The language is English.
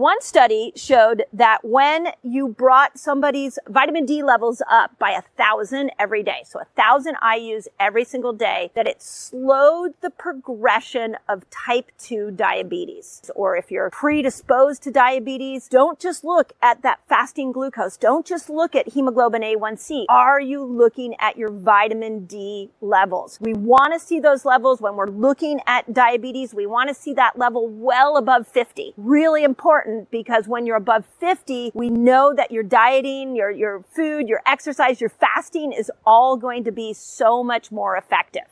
One study showed that when you brought somebody's vitamin D levels up by a thousand every day, so a thousand IUs every single day, that it slowed the progression of type 2 diabetes. Or if you're predisposed to diabetes, don't just look at that fasting glucose. Don't just look at hemoglobin A1C. Are you looking at your vitamin D levels? We want to see those levels when we're looking at diabetes. We want to see that level well above 50. Really important because when you're above 50, we know that your dieting, your, your food, your exercise, your fasting is all going to be so much more effective.